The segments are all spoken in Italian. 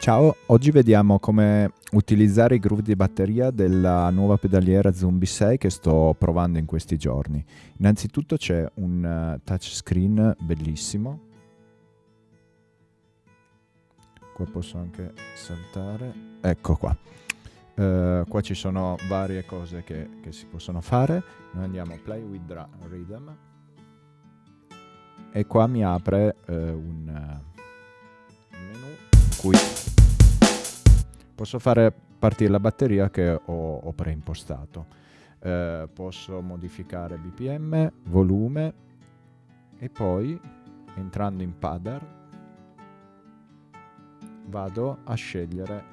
Ciao, oggi vediamo come utilizzare i groove di batteria della nuova pedaliera Zombie 6 che sto provando in questi giorni. Innanzitutto c'è un uh, touchscreen bellissimo. Qua posso anche saltare. Ecco qua. Uh, qua ci sono varie cose che, che, si possono fare. Noi andiamo Play with Rhythm e qua mi apre uh, un, un menu cui posso fare partire la batteria che ho, ho preimpostato. Eh, posso modificare BPM, volume e poi entrando in Padder vado a scegliere,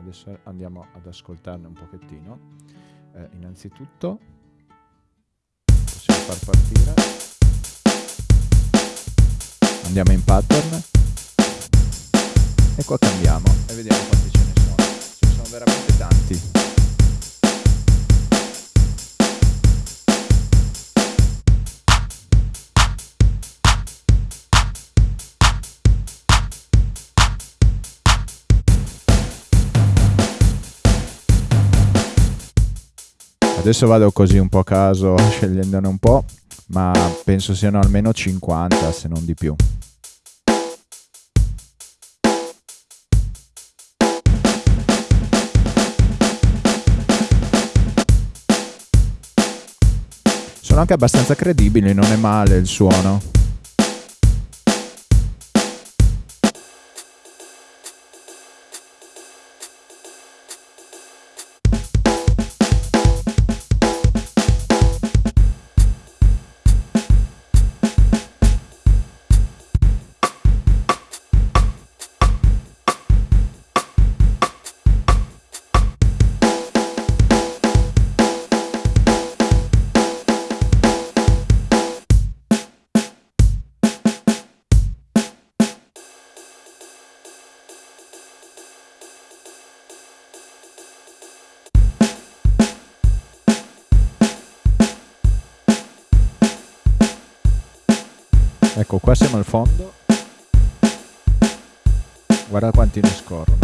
adesso andiamo ad ascoltarne un pochettino, eh, innanzitutto possiamo far partire, andiamo in pattern. E qua cambiamo e vediamo quanti sono veramente tanti. Adesso vado così un po' a caso scegliendone un po', ma penso siano almeno 50 se non di più. Sono anche abbastanza credibili, non è male il suono. Ecco, qua siamo al fondo. Guarda quanti ne scorrono.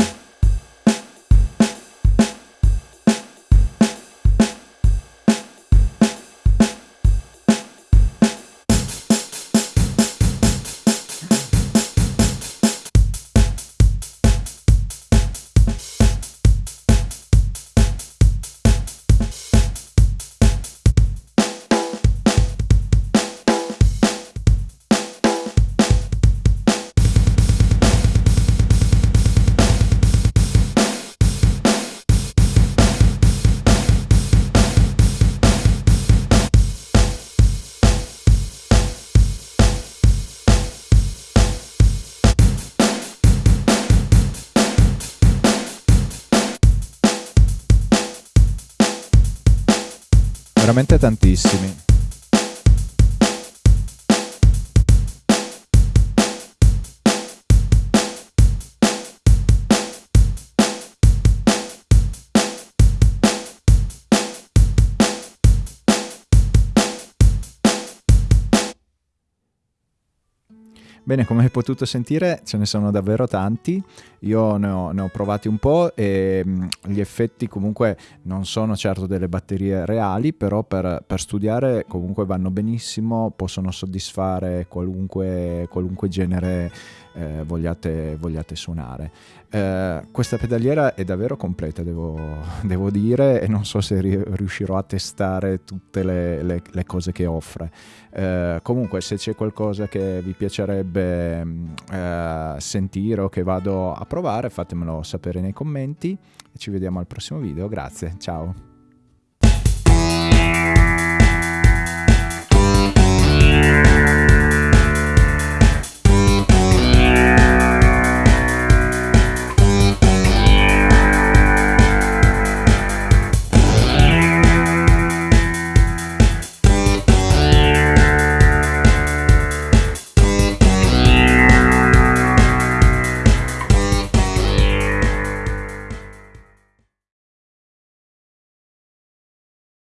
Veramente tantissimi. Bene, come hai potuto sentire ce ne sono davvero tanti, io ne ho, ne ho provati un po' e mh, gli effetti comunque non sono certo delle batterie reali, però per, per studiare comunque vanno benissimo, possono soddisfare qualunque, qualunque genere eh, vogliate, vogliate, suonare. Eh, questa pedaliera è davvero completa, devo, devo, dire, e non so se riuscirò a testare tutte le, le, le cose che offre. Eh, comunque, se c'è qualcosa che vi piacerebbe mm, eh, sentire o che vado a provare, fatemelo sapere nei commenti ci vediamo al prossimo video. Grazie, ciao!